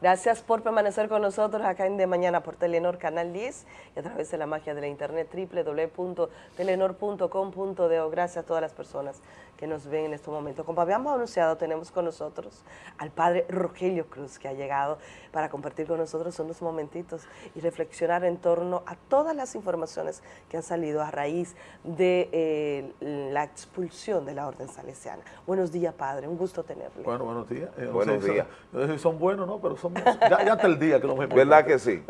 Gracias por permanecer con nosotros acá en De Mañana por Telenor Canal 10 y a través de la magia de la internet www.telenor.com.de. Gracias a todas las personas que nos ven en este momento. Como habíamos anunciado, tenemos con nosotros al padre Rogelio Cruz, que ha llegado para compartir con nosotros unos momentitos y reflexionar en torno a todas las informaciones que han salido a raíz de eh, la expulsión de la orden salesiana. Buenos días, padre, un gusto tenerle. Bueno, buenos días. Eh, buenos días. No sé si son buenos, ¿no? Pero ya, ya hasta el día que los vemos. ¿Verdad que sí?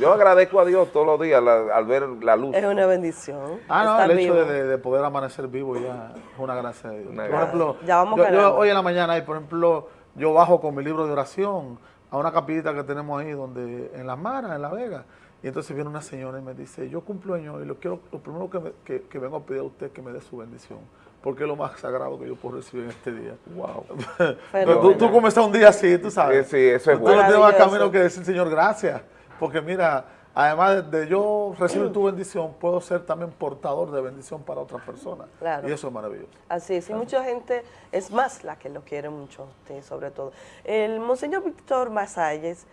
Yo agradezco a Dios todos los días al ver la luz. Es una bendición. Ah, no, el hecho de, de, poder amanecer vivo ya es una gracia por ejemplo, ya vamos yo, hoy en la mañana, por ejemplo, yo bajo con mi libro de oración a una capillita que tenemos ahí donde en Las Maras, en La Vega, y entonces viene una señora y me dice, yo cumplo años y lo quiero, lo primero que, que, vengo a pedir a usted es que me dé su bendición, porque es lo más sagrado que yo puedo recibir en este día. Wow. tú, tú comienzas un día así, tú sabes. Sí, sí eso es bueno. Tú no tienes más camino que decir, Señor, gracias, porque mira, además de yo recibir tu bendición, puedo ser también portador de bendición para otras personas. Y eso es maravilloso. Así es, y mucha gente, es más la que lo quiere mucho, sobre todo. El Monseñor Víctor Masalles,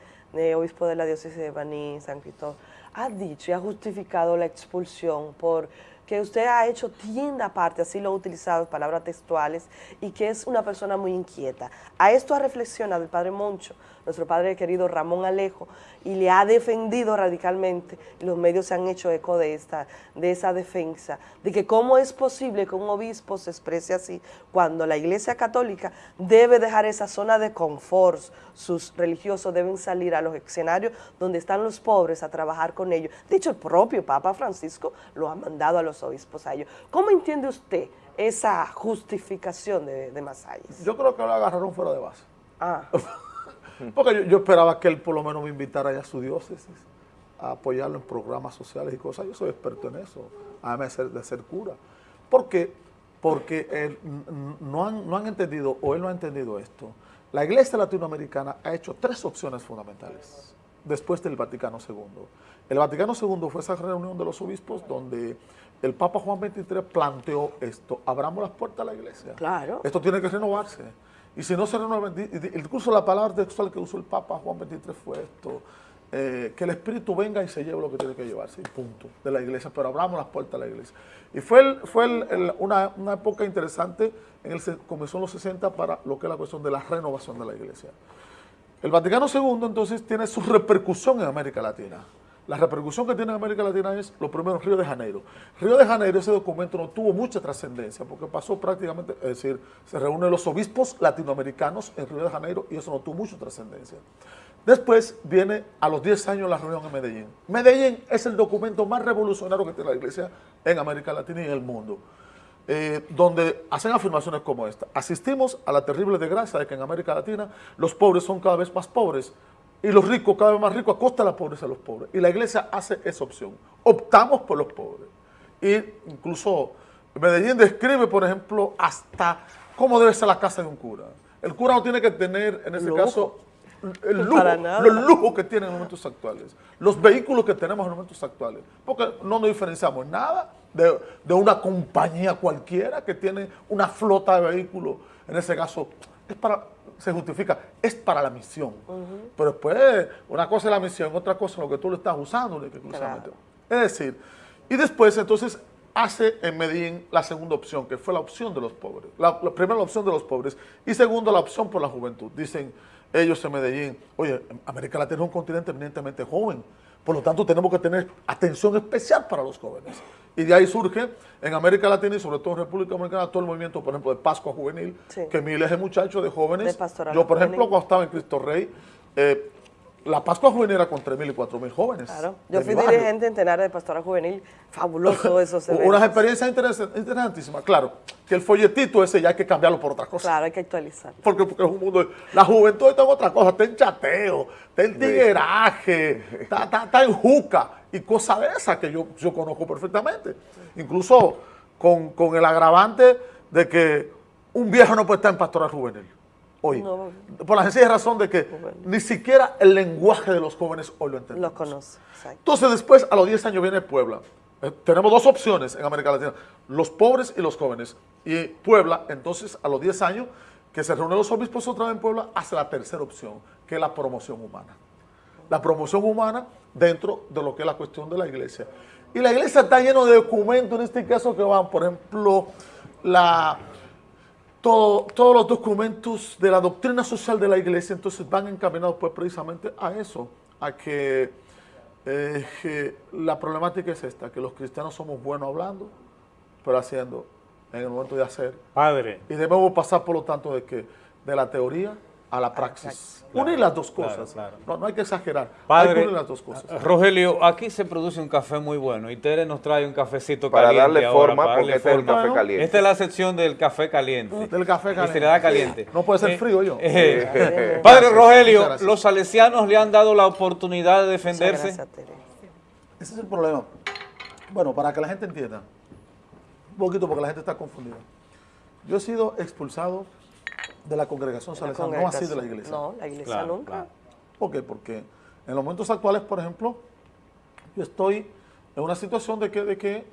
obispo de la diócesis de Baní, San Cristóbal, ha dicho y ha justificado la expulsión por que usted ha hecho tienda aparte, así lo ha utilizado, palabras textuales, y que es una persona muy inquieta. A esto ha reflexionado el padre Moncho, nuestro padre querido Ramón Alejo, y le ha defendido radicalmente, y los medios se han hecho eco de, esta, de esa defensa, de que cómo es posible que un obispo se exprese así cuando la Iglesia Católica debe dejar esa zona de confort, sus religiosos deben salir a los escenarios donde están los pobres a trabajar con ellos. De hecho, el propio Papa Francisco lo ha mandado a los obispos a ellos. ¿Cómo entiende usted esa justificación de, de Yo creo que lo agarraron fuera de base. Ah. Porque yo, esperaba que él por lo menos me invitara a su diócesis a apoyarlo en programas sociales y cosas. Yo soy experto en eso, además de ser, cura. ¿Por qué? Porque no, han, no han entendido, o él no ha entendido esto. La iglesia latinoamericana ha hecho tres opciones fundamentales después del Vaticano II. El Vaticano II fue esa reunión de los obispos donde el Papa Juan XXIII planteó esto, abramos las puertas a la iglesia. Claro. Esto tiene que renovarse. Y si no se renueva, incluso la palabra textual que usó el Papa Juan XXIII fue esto, eh, que el Espíritu venga y se lleve lo que tiene que llevarse, y punto, de la iglesia, pero abramos las puertas a la iglesia. Y fue, fue una, época interesante, en el, comenzó en los 60 para lo que es la cuestión de la renovación de la iglesia. El Vaticano II entonces tiene su repercusión en América Latina. La repercusión que tiene en América Latina es, lo primero, Río de Janeiro. Río de Janeiro, ese documento no tuvo mucha trascendencia, porque pasó prácticamente, es decir, se reúnen los obispos latinoamericanos en Río de Janeiro y eso no tuvo mucha trascendencia. Después viene a los 10 años la reunión en Medellín. Medellín es el documento más revolucionario que tiene la iglesia en América Latina y en el mundo. Eh, donde hacen afirmaciones como esta. Asistimos a la terrible desgracia de que en América Latina los pobres son cada vez más pobres, y los ricos cada vez más ricos a costa de la pobreza de los pobres. Y la iglesia hace esa opción. Optamos por los pobres. Y incluso Medellín describe, por ejemplo, hasta cómo debe ser la casa de un cura. El cura no tiene que tener, en ese caso, el lujo, los lujos que tienen en los momentos actuales, los vehículos que tenemos en los momentos actuales, porque no nos diferenciamos nada de, de una compañía cualquiera que tiene una flota de vehículos, en ese caso, es para se justifica, es para la misión. Pero después, una cosa es la misión, otra cosa es lo que tú le estás usando. Es decir, y después entonces hace en Medellín la segunda opción, que fue la opción de los pobres. La, primera la opción de los pobres y segundo la opción por la juventud. Dicen ellos en Medellín, oye, América Latina es un continente eminentemente joven, por lo tanto tenemos que tener atención especial para los jóvenes. Y de ahí surge en América Latina y sobre todo en República Dominicana todo el movimiento, por ejemplo, de Pascua Juvenil, que miles de muchachos, de jóvenes. yo, por ejemplo, cuando estaba en Cristo Rey, eh, la Pascua Juvenil era con 3.000 y 4.000 jóvenes. Claro. Yo fui dirigente en Tenares de Pastora Juvenil. Fabuloso eventos. Unas experiencias interesantísimas. Claro, que el folletito ese ya hay que cambiarlo por otra cosa. Claro, hay que actualizarlo. Porque, porque es un mundo... La juventud está en otra cosa. Está en chateo, está en tigueraje, está, en juca y cosas de esas que yo, yo conozco perfectamente. Incluso con, con el agravante de que un viejo no puede estar en Pastora Juvenil hoy. por la sencilla razón de que ni siquiera el lenguaje de los jóvenes hoy lo entendemos. Lo conoce, Entonces después, a los 10 años viene Puebla. Eh, tenemos dos opciones en América Latina, los pobres y los jóvenes. Y Puebla, entonces, a los 10 años, que se reúnen los obispos otra vez en Puebla, hace la tercera opción, que es la promoción humana. La promoción humana dentro de lo que es la cuestión de la iglesia. Y la iglesia está llena de documentos, en este caso que van, por ejemplo, la, todo- todos los documentos de la doctrina social de la iglesia, entonces van encaminados pues precisamente a eso, a que, eh, que la problemática es esta, que los cristianos somos buenos hablando, pero haciendo en el momento de hacer. Padre, Y debemos pasar, por lo tanto, de que de la teoría a la praxis. Claro, unir las dos cosas. claro. No, no hay que exagerar. hay que Padre, unir las dos cosas. Rogelio, aquí se produce un café muy bueno y Tere nos trae un cafecito Para caliente darle ahora, forma, para porque darle este es el forma. café caliente. Esta es la sección del café caliente. Del café Y caliente. se le da caliente. No puede ser frío, yo. eh, Padre Gracias, Rogelio, los salesianos le han dado la oportunidad de defenderse. gracias, Tere. Ese es el problema. Bueno, para que la gente entienda, un poquito porque la gente está confundida. Yo he sido expulsado de la congregación La salesiana, no así de la iglesia. No, la iglesia Claro, nunca. claro. ¿Por qué? Porque en los momentos actuales, por ejemplo, yo estoy en una situación de que, de que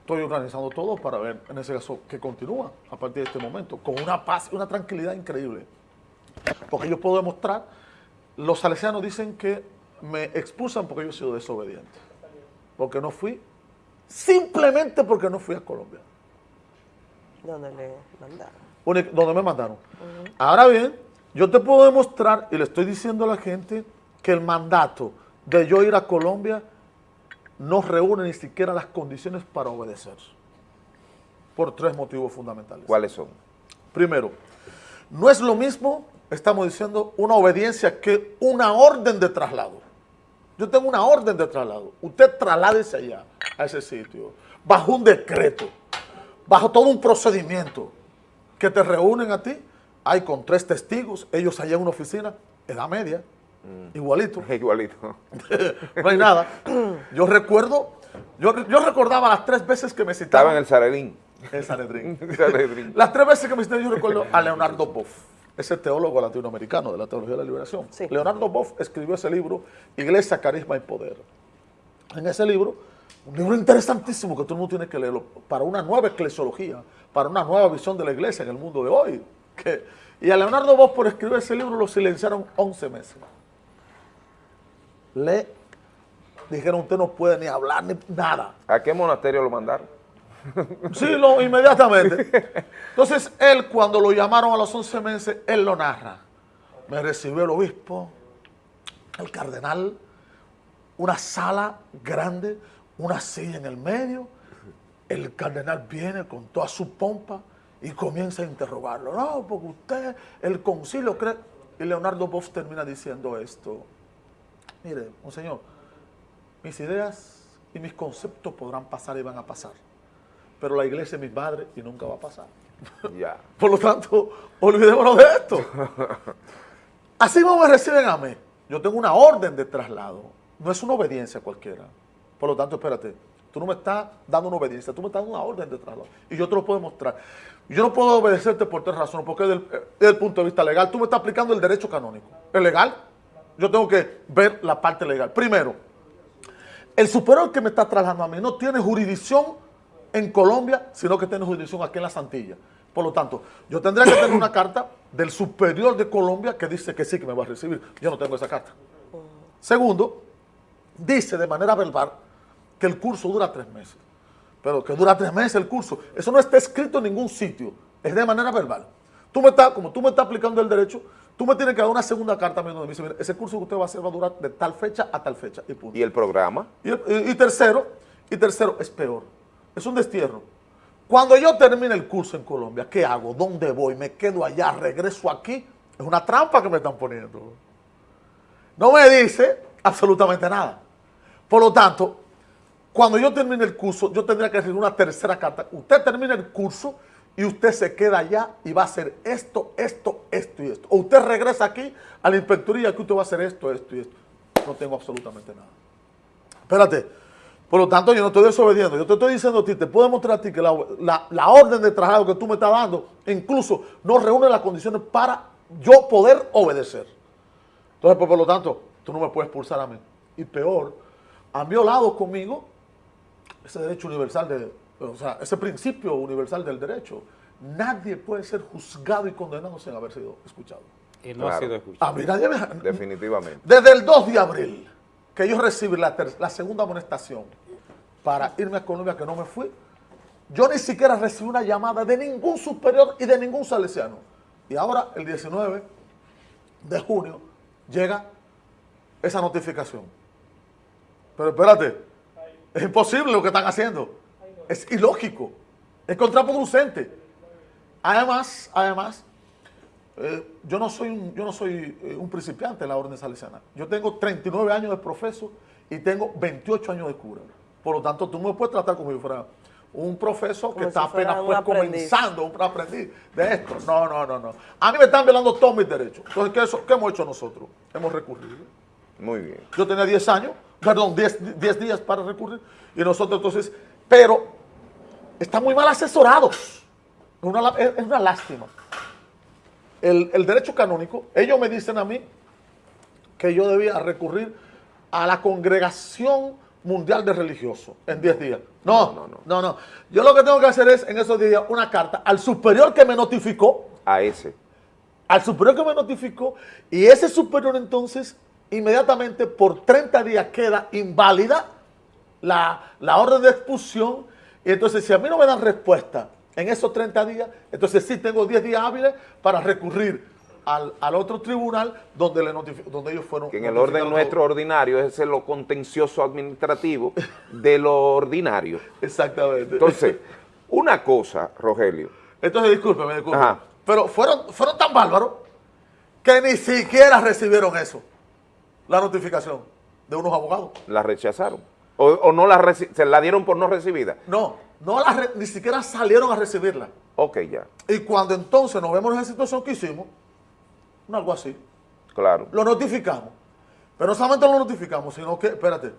estoy organizando todo para ver, en ese caso, que continúa a partir de este momento, con una paz y una tranquilidad increíble. Porque yo puedo demostrar, los salesianos dicen que me expulsan porque yo he sido desobediente. Porque no fui, simplemente porque no fui a Colombia Donde le mandaron. Donde me mandaron. Ahora bien, yo te puedo demostrar, y le estoy diciendo a la gente, que el mandato de yo ir a Colombia no reúne ni siquiera las condiciones para obedecer. Por tres motivos fundamentales. ¿Cuáles son? Primero, no es lo mismo, estamos diciendo, una obediencia que una orden de traslado. Yo tengo una orden de traslado. Usted trasládese allá, a ese sitio, bajo un decreto, bajo todo un procedimiento que te reúnen a ti. Hay con tres testigos, ellos allá en una oficina, edad media, igualito, Igualito. no hay nada. Yo recuerdo, yo, yo recordaba las tres veces que me Estaba citaban en el Saredín. en Sanedrín. Las tres veces que me cité yo recuerdo a Leonardo Boff, ese teólogo latinoamericano de la teología de la liberación. Sí. Leonardo Boff escribió ese libro, Iglesia, Carisma y Poder. En ese libro, un libro interesantísimo que todo el mundo tiene que leerlo, para una nueva eclesiología, para una nueva visión de la iglesia en el mundo de hoy. Que- y a Leonardo Boff por escribir ese libro lo silenciaron 11 meses. Le dijeron, usted no puede ni hablar ni nada. ¿A qué monasterio lo mandaron? Sí, lo, inmediatamente. Entonces, él, cuando lo llamaron a los 11 meses, él lo narra. Me recibió el obispo, el cardenal, una sala grande, una silla en el medio. El cardenal viene con toda su pompa y comienza a interrogarlo. No, porque usted, el concilio cree... Y Leonardo Boff termina diciendo esto. Mire, monseñor, mis ideas y mis conceptos podrán pasar y van a pasar pero la iglesia es mi madre y nunca va a pasar. Ya. Por lo tanto, olvidémonos de esto. Así como me reciben a mí, yo tengo una orden de traslado, no es una obediencia cualquiera. Por lo tanto, espérate, tú no me estás dando una obediencia, tú me estás dando una orden de traslado. Y yo te lo puedo mostrar. Yo no puedo obedecerte por tres razones, porque desde el, desde el punto de vista legal, tú me estás aplicando el derecho canónico. ¿Es legal? Yo tengo que ver la parte legal. Primero, el superior que me está trasladando a mí no tiene jurisdicción en Colombia, sino que tiene jurisdicción aquí en la Santilla. Por lo tanto, yo tendría que tener una carta del superior de Colombia que dice que sí, que me va a recibir. Yo no tengo esa carta. Segundo, dice de manera verbal que el curso dura tres meses. Pero que dura tres meses el curso. Eso no está escrito en ningún sitio. Es de manera verbal. Tú me estás, como tú me estás aplicando el derecho, tú me tienes que dar una segunda carta a mí donde me dice, mira, ese curso que usted va a hacer va a durar de tal fecha a tal fecha. Y punto. ¿Y el programa? Y, y- y tercero, y tercero, es peor. Es un destierro. Cuando yo termine el curso en Colombia, ¿qué hago? ¿Dónde voy? ¿Me quedo allá? ¿Regreso aquí? Es una trampa que me están poniendo. No me dice absolutamente nada. Por lo tanto, cuando yo termine el curso, yo tendría que recibir una tercera carta. Usted termina el curso y usted se queda allá y va a hacer esto, esto, esto y esto. O usted regresa aquí a la inspectoría que usted va a hacer esto, esto y esto. No tengo absolutamente nada. Espérate. Por lo tanto, yo no estoy desobediendo. Yo te estoy diciendo a ti, te puedo demostrar a ti que la, la- la orden de traslado que tú me estás dando, incluso no reúne las condiciones para yo poder obedecer. Entonces, pues, por lo tanto, tú no me puedes expulsar a mí. Y peor, han violado conmigo ese derecho universal, de, o sea, ese principio universal del derecho, nadie puede ser juzgado y condenado sin haber sido escuchado. Y no ha sido escuchado. A mí nadie me... Definitivamente. Desde el 2 de abril, que yo recibí la, ter- la segunda amonestación para irme a Colombia, que no me fui, yo ni siquiera recibí una llamada de ningún superior y de ningún salesiano. Y ahora, el 19 de junio, llega esa notificación. Pero espérate, es imposible lo que están haciendo. Es ilógico, es contraproducente. Además, además, eh, yo no soy, un, yo no soy eh, un principiante en la orden salesiana. Yo tengo 39 años de profeso y tengo 28 años de cura. Por lo tanto, tú me puedes tratar como si fuera un profeso que Como está si apenas un pues, comenzando, un aprendiz de esto. No, no, no, no. A mí me están violando todos mis derechos. Entonces, ¿qué, eso- qué hemos hecho nosotros? Hemos recurrido. Muy bien. Yo tenía 10 años, perdón, 10, 10 días para recurrir. Y nosotros entonces, pero están muy mal asesorados. Es una, es- una lástima. El, el derecho canónico, ellos me dicen a mí que yo debía recurrir a la congregación mundial de religiosos en 10 días. No, no, no, no, no. Yo lo que tengo que hacer es en esos 10 días una carta al superior que me notificó A ese. al superior que me notificó y ese superior entonces inmediatamente por 30 días queda inválida la, la orden de expulsión y entonces si a mí no me dan respuesta en esos 30 días, entonces sí tengo 10 días hábiles para recurrir al, al otro tribunal donde, le donde ellos fueron Que en el orden nuestro ordinario es lo contencioso administrativo de lo ordinario. Exactamente. Entonces, una cosa, Rogelio, Entonces, discúlpeme, discúlpeme. Ajá. Pero fueron, fueron tan bárbaros que ni siquiera recibieron eso, la notificación de unos abogados. la rechazaron. O, o no la se la dieron por no recibida. No, no la ni siquiera salieron a recibirla. Ok, ya. Y cuando entonces nos vemos en esa situación que hicimos, algo así, Claro. lo notificamos. Pero no solamente lo notificamos, sino que, espérate,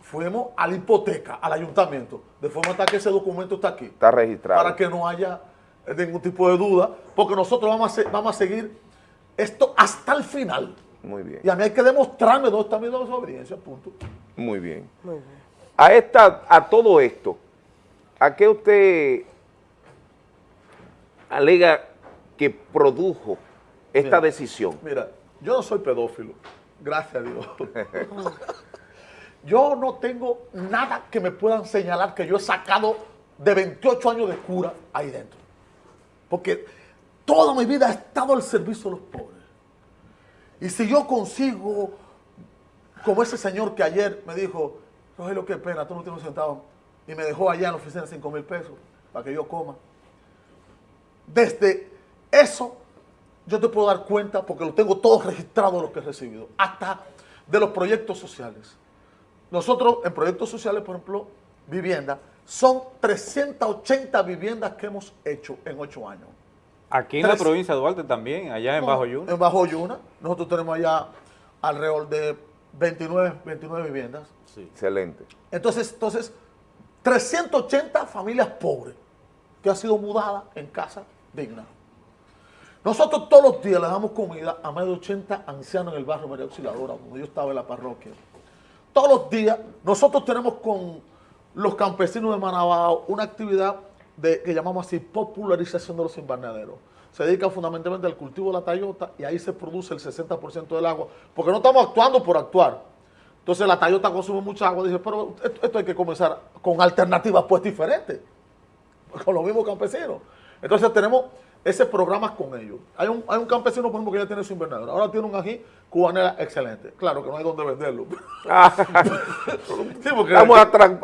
fuimos a la hipoteca, al ayuntamiento, de forma tal que ese documento está aquí. Está registrado. Para que no haya eh, ningún tipo de duda, porque nosotros vamos a, vamos a seguir esto hasta el final. Muy bien. Y a mí hay que demostrarme dónde está mi desobediencia, punto. Muy bien. Muy bien. A esta, a todo esto, ¿a qué usted alega que produjo esta Mira. decisión? Mira, yo no soy pedófilo, gracias a Dios. yo no tengo nada que me puedan señalar que yo he sacado de 28 años de cura ahí dentro. Porque toda mi vida he estado al servicio de los pobres. Y si yo consigo, como ese señor que ayer me dijo, Rogelio, qué pena, tú no tienes un centavo, y me dejó allá en la oficina 5 mil pesos para que yo coma. Desde eso yo te puedo dar cuenta porque lo tengo todo registrado lo que he recibido, hasta de los proyectos sociales. Nosotros en proyectos sociales, por ejemplo, vivienda, son 380 viviendas que hemos hecho en 8 años. Aquí en la provincia de Duarte también, allá en No, Bajo Yuna. En Bajo Yuna, nosotros tenemos allá alrededor de 29, 29 viviendas. Excelente. Entonces, entonces, 380 familias pobres que han sido mudadas en casa digna. Nosotros todos los días le damos comida a más de 80 ancianos en el barrio María Auxiliadora, donde yo estaba en la parroquia. Todos los días nosotros tenemos con los campesinos de Manabao una actividad de, que llamamos así popularización de los invernaderos. Se dedica fundamentalmente al cultivo de la tayota y ahí se produce el 60% del agua, porque no estamos actuando por actuar. Entonces la tayota consume mucha agua. Dice, pero esto hay que comenzar con alternativas pues diferentes, con los mismos campesinos. Entonces tenemos ese programa con ellos. Hay un, hay un campesino, por ejemplo, que ya tiene su invernadero. Ahora tiene un ají cubanera excelente. Claro que no hay dónde venderlo. Sí, Estamos atran-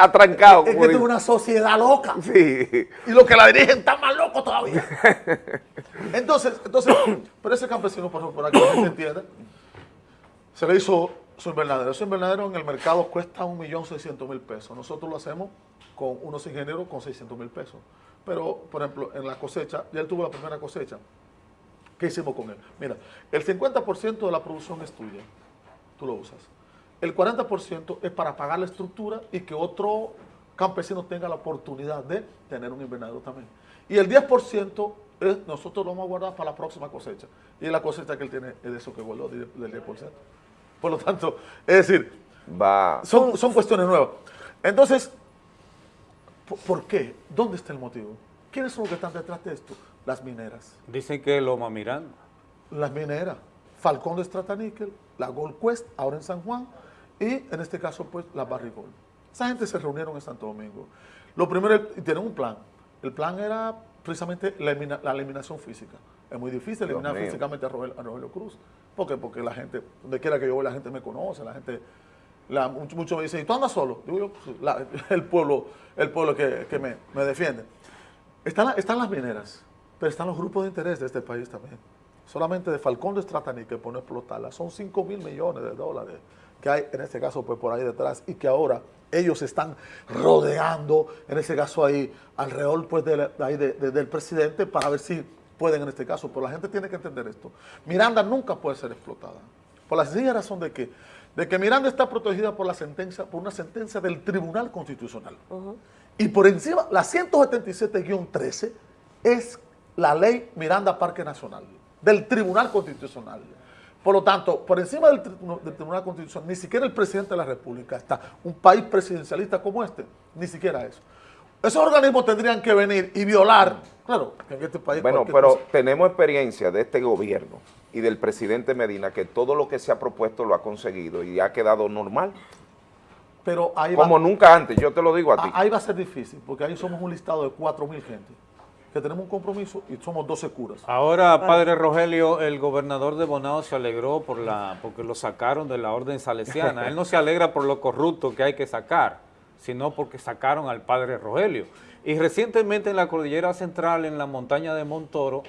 atrancados. es que esto es una sociedad loca. Sí. Y los que la dirigen están más locos todavía. Entonces, entonces, pero ese campesino, por ejemplo, para que la gente entienda, se le hizo su invernadero. Ese invernadero en el mercado cuesta 1.600.000 pesos. Nosotros lo hacemos con unos ingenieros con 600.000 pesos. Pero, por ejemplo, en la cosecha, ya él tuvo la primera cosecha. ¿Qué hicimos con él? Mira, el 50% de la producción es tuya. Tú lo usas. El 40% es para pagar la estructura y que otro campesino tenga la oportunidad de tener un invernadero también. Y el 10% es, nosotros lo vamos a guardar para la próxima cosecha. Y la cosecha que él tiene es de eso que guardó, del 10%. Por lo tanto, es decir, Va. son, son cuestiones nuevas. Entonces, ¿por, qué? ¿Dónde está el motivo? ¿Quiénes son los que están detrás de esto? Las mineras. Dicen que Loma Miranda. Las mineras. Falcón de Strataníquel, la Gold Quest, ahora en San Juan, y en este caso, pues, la Barrigol. Esa gente se reunieron en Santo Domingo. Lo primero, y tienen un plan. El plan era precisamente la, elimina- la eliminación física. Es muy difícil eliminar físicamente a Rogelio, a Rogelio Cruz. ¿Por qué? Porque la gente, donde quiera que yo voy, la gente me conoce, la gente, muchos me dicen, ¿y tú andas solo? Digo yo, "Pues, el pueblo, el pueblo que, me, defiende. Están, están las mineras, pero están los grupos de interés de este país también. Solamente de Falcón de Stratani, que pone a explotarla, son 5 mil millones de dólares que hay en este caso pues por ahí detrás y que ahora ellos están rodeando, en este caso ahí, alrededor pues de- de- del presidente para ver si pueden en este caso. Pero la gente tiene que entender esto. Miranda nunca puede ser explotada. Por la sencilla razón de que, de que Miranda está protegida por la sentencia, por una sentencia del Tribunal Constitucional. Y por encima, la 177-13 es la ley Miranda Parque Nacional, del Tribunal Constitucional. Por lo tanto, por encima del, tri- del Tribunal Constitucional, ni siquiera el presidente de la República está. Un país presidencialista como este, ni siquiera eso. Esos organismos tendrían que venir y violar, claro, que en este país Bueno, pero cosa- tenemos experiencia de este gobierno y del presidente Medina que todo lo que se ha propuesto lo ha conseguido y ha quedado normal, pero ahí va- como nunca antes, yo te lo digo a ti. Ah, Ahí va a ser difícil, porque ahí somos un listado de 4.000 gente, que tenemos un compromiso y somos 12 curas. Ahora, padre Rogelio, el gobernador de Bonao se alegró por la, porque lo sacaron de la orden salesiana. Él no se alegra por lo corrupto que hay que sacar, sino porque sacaron al padre Rogelio. Y recientemente en la cordillera central, en la montaña de Montoro,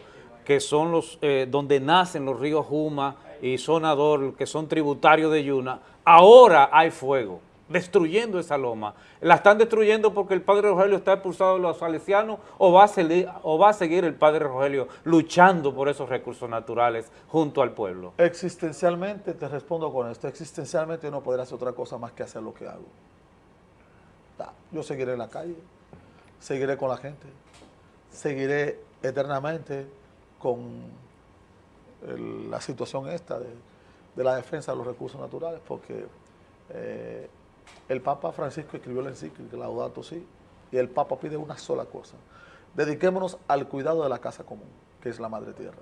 que son los eh, donde nacen los ríos Juma y Sonador, que son tributarios de Yuna, ahora hay fuego, destruyendo esa loma. La están destruyendo porque el padre Rogelio está expulsado de los salesianos o va a, seguir, o va a seguir el padre Rogelio luchando por esos recursos naturales junto al pueblo. Existencialmente, te respondo con esto, existencialmente yo no podré hacer otra cosa más que hacer lo que hago. Yo seguiré en la calle, seguiré con la gente, seguiré eternamente con la situación esta de, de la defensa de los recursos naturales, porque eh, el Papa Francisco escribió la encíclica Laudato Si, y el Papa pide una sola cosa, dediquémonos al cuidado de la casa común, que es la Madre Tierra.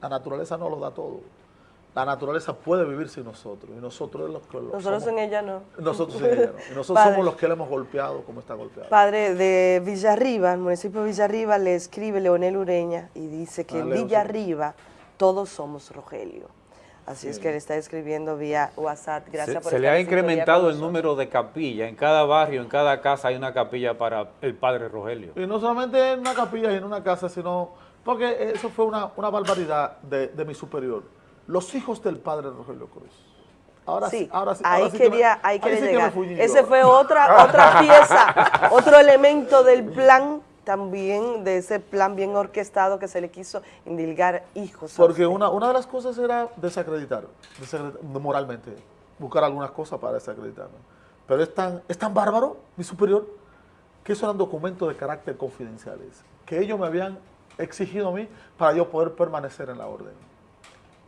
La naturaleza no lo da todo. La naturaleza puede vivir sin nosotros, y nosotros los que lo Nosotros somos. en ella no. Nosotros sin ella, no. Y nosotros Padre. somos los que le hemos golpeado como está golpeado. Padre de Villarriba, el municipio de Villarriba, le escribe Leonel Ureña y dice que Ah, en. Villarriba todos somos Rogelio. Así es que le está escribiendo vía WhatsApp. Gracias Se, por se le ha en incrementado el número de capillas. En cada barrio, en cada casa hay una capilla para el padre Rogelio. Y no solamente en una capilla y en una casa, sino porque eso fue una, una barbaridad de, de mi superior. Los hijos del padre Rogelio Cruz. Ahora sí, ahora sí. ahí ahora sí que me- quería, ahí quería sí que me llegar. Ese fue otra, otra pieza, otro elemento del plan también, de ese plan bien orquestado que se le quiso indilgar hijos. Porque una, una de las cosas era desacreditar, desacreditar moralmente, buscar algunas cosas para desacreditarme. Pero es tan, es tan bárbaro, mi superior, que eso eran documentos de carácter confidenciales, que ellos me habían exigido a mí para yo poder permanecer en la orden.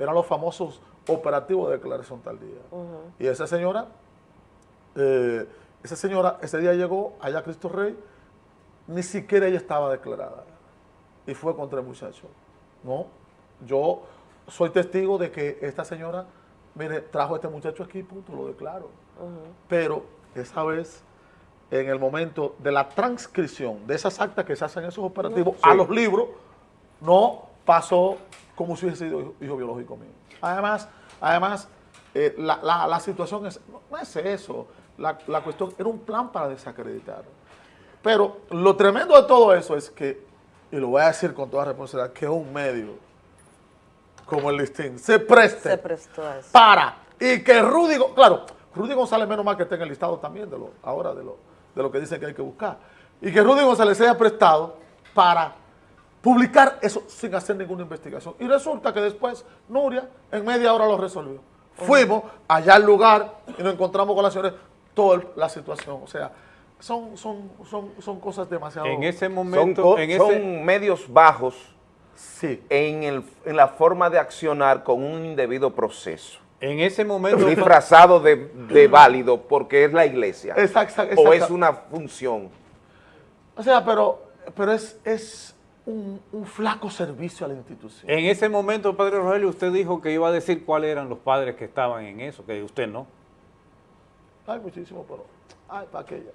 Eran los famosos operativos de declaración tal día. Y esa señora, eh, esa señora ese día llegó allá a Cristo Rey, ni siquiera ella estaba declarada y fue contra el muchacho. No, yo soy testigo de que esta señora, mire, trajo a este muchacho aquí, punto, lo declaro. Pero esa vez, en el momento de la transcripción de esas actas que se hacen en esos operativos a los libros, no pasó como si hubiese sido hijo, hijo biológico mío. Además, además eh, la, la- la situación es, no, es eso, la, la cuestión era un plan para desacreditar. Pero lo tremendo de todo eso es que, y lo voy a decir con toda responsabilidad, que un medio como el listín se preste se prestó a eso. para y que Rudy, claro, Rudy González menos mal que está en el listado también de lo, ahora de lo, de lo que dicen que hay que buscar, y que Rudy González se haya prestado para publicar eso sin hacer ninguna investigación. Y resulta que después Nuria en media hora lo resolvió. Fuimos allá al lugar y nos encontramos con la señora, toda la situación, o sea, son, son, son, son cosas demasiado... En ese momento, en son ese, medios bajos Sí. en, el- en la forma de accionar con un indebido proceso, en ese momento, disfrazado de, de válido porque es la iglesia o es una función. O sea, pero pero es, es un, un flaco servicio a la institución. En ese momento, padre Rogelio, usted dijo que iba a decir cuáles eran los padres que estaban en eso, que usted no. Hay muchísimo, pero ay, para aquella.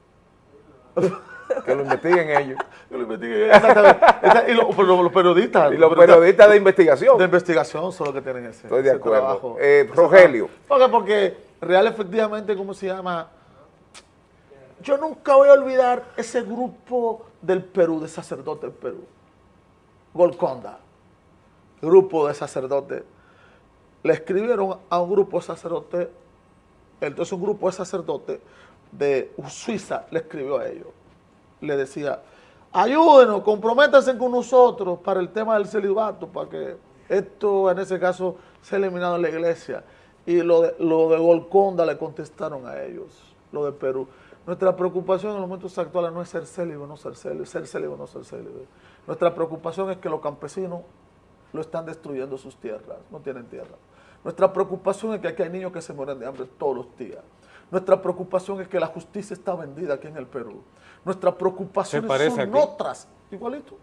Que lo investiguen ellos. Yo lo investigué, exactamente. Esa- y lo- pero los, periodistas. Y los periodistas de investigación. de investigación son los que tienen ese, Estoy de ese acuerdo. trabajo. Eh, Rogelio. Porque, porque real efectivamente, ¿cómo se llama? Yo nunca voy a olvidar ese grupo del Perú, de sacerdotes del Perú. Golconda. Grupo de sacerdotes. Le escribieron a un grupo de sacerdotes, entonces un grupo de sacerdotes de Suiza le escribió a ellos. Le decía, ayúdenos, comprométanse con nosotros para el tema del celibato, para que esto en ese caso sea eliminado en la iglesia. Y lo de, lo de Golconda le contestaron a ellos, lo de Perú. Nuestra preocupación en los momentos actuales no es ser célibe no ser célibe, ser célibe no ser célibe. Nuestra preocupación es que los campesinos lo están destruyendo sus tierras, no tienen tierra. Nuestra preocupación es que aquí hay niños que se mueren de hambre todos los días. Nuestra preocupación es que la justicia está vendida aquí en el Perú. Nuestras preocupaciones parece son aquí? otras, igualito.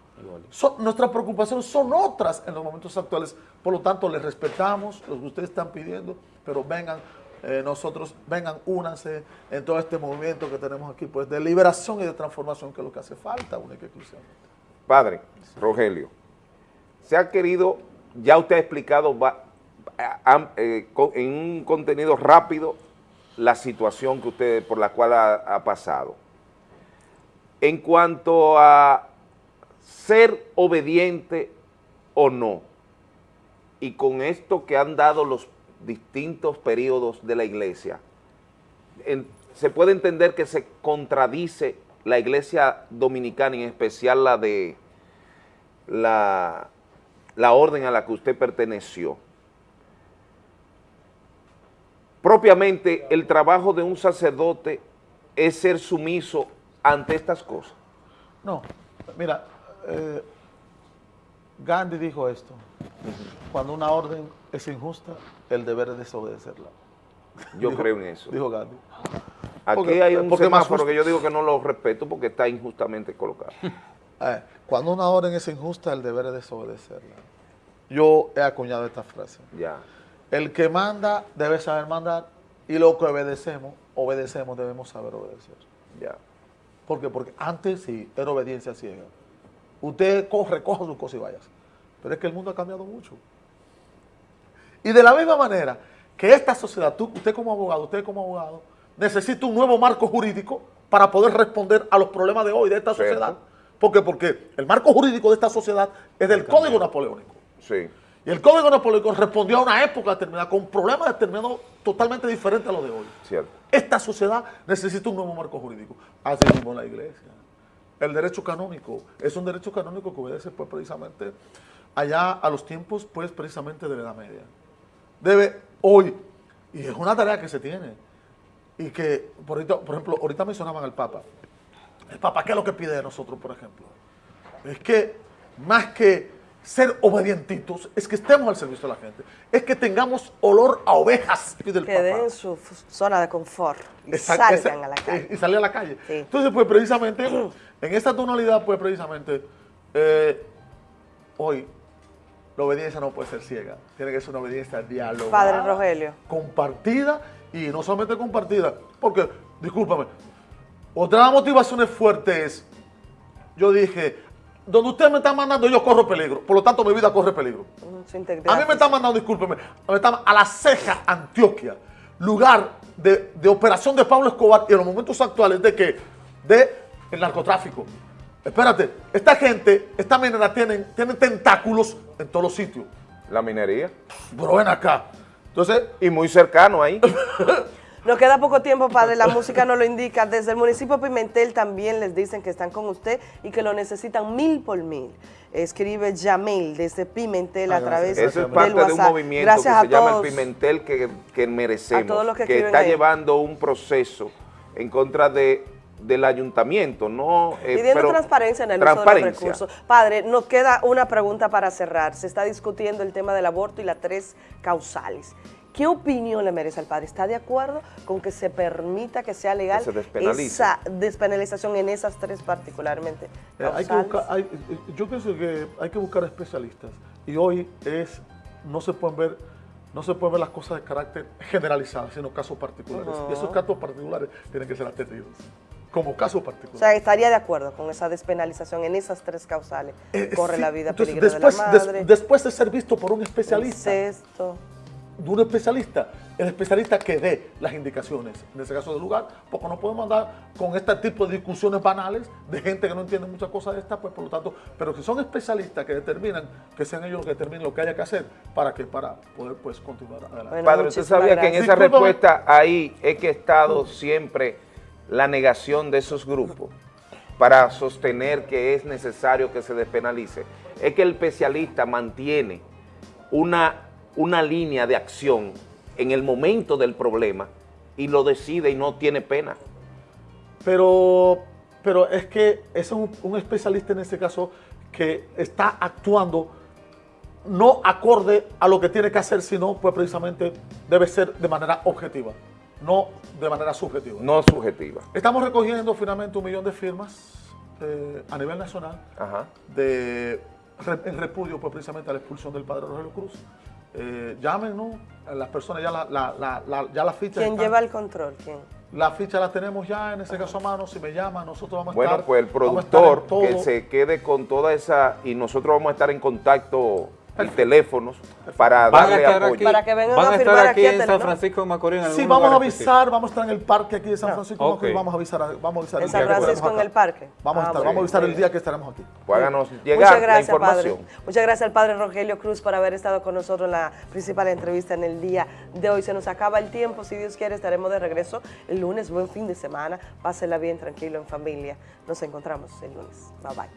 Son- nuestras preocupaciones son otras en los momentos actuales. Por lo tanto, les respetamos lo que ustedes están pidiendo, pero vengan, eh, nosotros, vengan, únanse en todo este movimiento que tenemos aquí, pues de liberación y de transformación, que es lo que hace falta, única y exclusivamente. Padre, Rogelio, se ha querido, ya usted ha explicado eh, en un contenido rápido la situación que usted, por la cual ha, pasado. En cuanto a ser obediente o no, y con esto que han dado los distintos periodos de la iglesia, se puede entender que se contradice la iglesia dominicana, en especial la de la, la orden a la que usted perteneció. Propiamente, el trabajo de un sacerdote es ser sumiso ante estas cosas. No, mira, eh, Gandhi dijo esto. Cuando una orden es injusta, el deber es desobedecerla. Yo Dijo- creo en eso. Dijo Gandhi. Aquí porque- hay un porque más semáforo que yo digo que no lo respeto porque está injustamente colocado. Eh, cuando una orden es injusta, el deber es desobedecerla. Yo he acuñado esta frase. Ya. El que manda debe saber mandar y lo que obedecemos, obedecemos, debemos saber obedecer. Ya. ¿Por qué? Porque antes sí era obediencia ciega. Usted corre, coja su cosa y vayas. Pero es que el mundo ha cambiado mucho. Y de la misma manera que esta sociedad, tú, usted como abogado, usted como abogado, necesita un nuevo marco jurídico para poder responder a los problemas de hoy de esta Cierto. sociedad. ¿Por qué? Porque el marco jurídico de esta sociedad es del Código Napoleónico. Sí. Y el Código Napoleónico respondió a una época determinada con problemas determinados totalmente diferentes a los de hoy. Cierto. Esta sociedad necesita un nuevo marco jurídico. Así mismo la iglesia. El derecho canónico es un derecho canónico que obedece pues precisamente allá a los tiempos pues precisamente de la Edad Media. Debe hoy, y es una tarea que se tiene, y que por, ahorita- por ejemplo, ahorita mencionaban al Papa. El Papa, ¿qué es lo que pide de nosotros, por ejemplo? Es que más que ser obedientitos, es que estemos al servicio de la gente. Es que tengamos olor a ovejas, pide el Que Papa. den su zona de confort y Exacto, salgan a la eh, calle. Y salir a la calle. Sí. Entonces, pues precisamente, en esta tonalidad, pues precisamente, eh, hoy la obediencia no puede ser ciega. Tiene que ser una obediencia dialogada. Padre Rogelio. Compartida y no solamente compartida. Porque, discúlpame, otra de las motivaciones fuertes es, yo dije, donde usted me está mandando yo corro peligro. Por lo tanto, mi vida corre peligro. Mm, A mí me están mandando, discúlpeme, me a la ceja Antioquia, lugar de, de operación de Pablo Escobar y en los momentos actuales de que, de el narcotráfico. Espérate, esta gente, esta minera tienen, tienen tentáculos en todos los sitios. La minería. Pero ven acá. Entonces, Y muy cercano ahí. Nos queda poco tiempo, padre, la música nos lo indica. Desde el municipio de Pimentel también les dicen que están con usted y que lo necesitan mil por mil. Escribe Yamil desde Pimentel Ah, a través gracias. Eso es del parte de un WhatsApp. movimiento Gracias que a se llama todos. el Pimentel que, que merecemos, A todos los que está ahí. llevando un proceso en contra de, del ayuntamiento, no eh, Pidiendo pero- transparencia en el uso de los transparencia. recursos. Padre, nos queda una pregunta para cerrar. Se está discutiendo el tema del aborto y las tres causales. ¿Qué opinión le merece al padre? ¿Está de acuerdo con que se permita que sea legal Que se despenalice. esa despenalización en esas tres particularmente? Eh, hay que buscar, hay- eh, yo pienso que hay que buscar especialistas y hoy es no se pueden ver no se pueden ver las cosas de carácter generalizado, sino casos particulares. Y esos casos particulares tienen que ser atendidos como casos O particulares. sea, estaría de acuerdo con esa despenalización en esas tres causales. Eh, Corre sí, la vida, entonces, peligro después, de la des- madre, después de ser visto por un especialista, incesto. de un especialista, el especialista que dé las indicaciones, en ese caso del lugar, porque no podemos andar con este tipo de discusiones banales de gente que no entiende muchas cosas de estas, pues por lo tanto, pero que son especialistas que determinan, que sean ellos los que determinen lo que haya que hacer para que para poder pues continuar adelante. Bueno, Padre, usted sabía que en esa Discúlpame. respuesta ahí es que ha estado siempre la negación de esos grupos para sostener que es necesario que se despenalice. Es que el especialista mantiene una, una línea de acción en el momento del problema y lo decide y no tiene pena. Pero, pero es que es un, especialista en ese caso que está actuando no acorde a lo que tiene que hacer, sino pues precisamente debe ser de manera objetiva, no de manera subjetiva. No subjetiva. Estamos recogiendo finalmente un millón de firmas eh, a nivel nacional Ajá. de, en repudio pues, precisamente a la expulsión del padre Rogelio Cruz. Eh, llámenos, las personas ya la, la, la, la- ya la ficha ¿Quién están- lleva el control? ¿Quién? la ficha la tenemos ya en ese caso a mano, si me llaman nosotros vamos a Bueno, estar. pues el productor que se quede con toda esa y nosotros vamos a estar en contacto y teléfonos para Van a darle estar apoyo. aquí, Para que vengan van a a estar firmar aquí en San. Francisco de Macorís. en Sí, vamos a avisar, vamos a estar en el parque aquí de San No. Francisco, Ok. y vamos a avisar, vamos a avisar En el San día que Francisco, estaremos en el parque. Vamos a Ah, estar, vamos a avisar el día que estaremos aquí. Pues háganos llegar Muchas la gracias, información. padre. Muchas gracias al padre Rogelio Cruz por haber estado con nosotros en la principal entrevista en el día de hoy. Se nos acaba el tiempo, si Dios quiere estaremos de regreso el lunes. Buen fin de semana, pásenla bien, tranquilo, en familia. Nos encontramos el lunes. Bye bye.